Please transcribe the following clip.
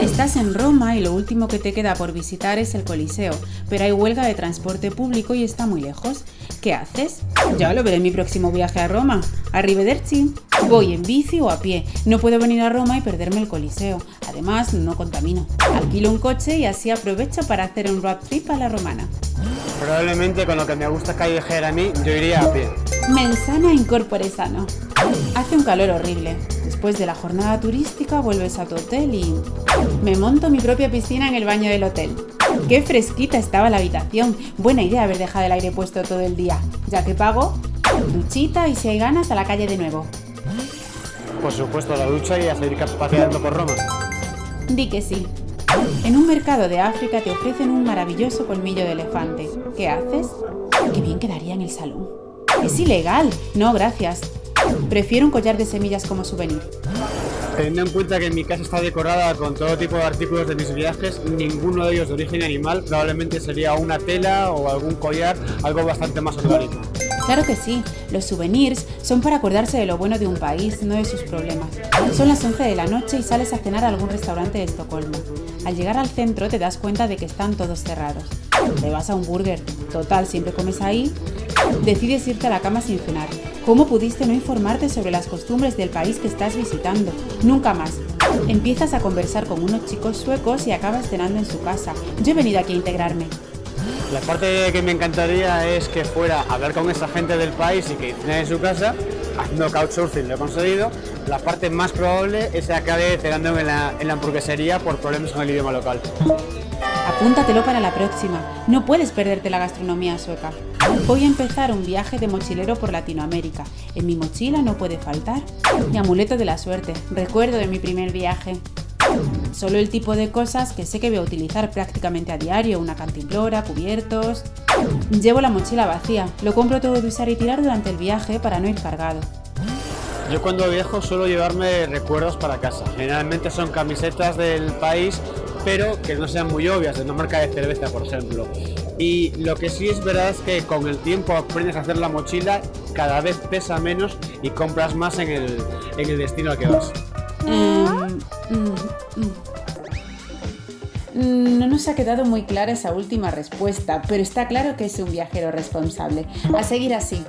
Estás en Roma y lo último que te queda por visitar es el Coliseo, pero hay huelga de transporte público y está muy lejos. ¿Qué haces? Ya lo veré en mi próximo viaje a Roma. Arrivederci. Voy en bici o a pie. No puedo venir a Roma y perderme el Coliseo. Además, no contamino. Alquilo un coche y así aprovecho para hacer un road trip a la romana. Probablemente con lo que me gusta callejear a mí, yo iría a pie. Mensana incorpore sano. Hace un calor horrible. Después de la jornada turística vuelves a tu hotel y... Me monto mi propia piscina en el baño del hotel. Qué fresquita estaba la habitación. Buena idea haber dejado el aire puesto todo el día. Ya que pago, duchita y si hay ganas a la calle de nuevo. Por supuesto, la ducha y a seguir paseando por Roma. Di que sí. En un mercado de África te ofrecen un maravilloso colmillo de elefante. ¿Qué haces? Qué bien quedaría en el salón. Es ilegal. No, gracias. Prefiero un collar de semillas como souvenir. Teniendo en cuenta que mi casa está decorada con todo tipo de artículos de mis viajes, ninguno de ellos de origen animal, probablemente sería una tela o algún collar, algo bastante más orgánico. Claro que sí, los souvenirs son para acordarse de lo bueno de un país, no de sus problemas. Son las 11 de la noche y sales a cenar a algún restaurante de Estocolmo. Al llegar al centro te das cuenta de que están todos cerrados. Te vas a un burger, total, siempre comes ahí. Decides irte a la cama sin cenar. ¿Cómo pudiste no informarte sobre las costumbres del país que estás visitando? Nunca más. Empiezas a conversar con unos chicos suecos y acabas cenando en su casa. Yo he venido aquí a integrarme. La parte que me encantaría es que fuera a hablar con esa gente del país y que cene en su casa, haciendo couchsurfing lo he conseguido. La parte más probable es que acabe cenando en la, en la hamburguesería por problemas con el idioma local. Apúntatelo para la próxima. No puedes perderte la gastronomía sueca. Voy a empezar un viaje de mochilero por Latinoamérica. En mi mochila no puede faltar mi amuleto de la suerte, recuerdo de mi primer viaje. Solo el tipo de cosas que sé que voy a utilizar prácticamente a diario, una cantimplora, cubiertos... Llevo la mochila vacía, lo compro todo de usar y tirar durante el viaje para no ir cargado. Yo cuando viajo suelo llevarme recuerdos para casa. Generalmente son camisetas del país pero que no sean muy obvias, de una marca de cerveza, por ejemplo. Y lo que sí es verdad es que con el tiempo aprendes a hacer la mochila, cada vez pesa menos y compras más en el, en el destino al que vas. Mm, mm, mm. No nos ha quedado muy clara esa última respuesta, pero está claro que es un viajero responsable. A seguir así.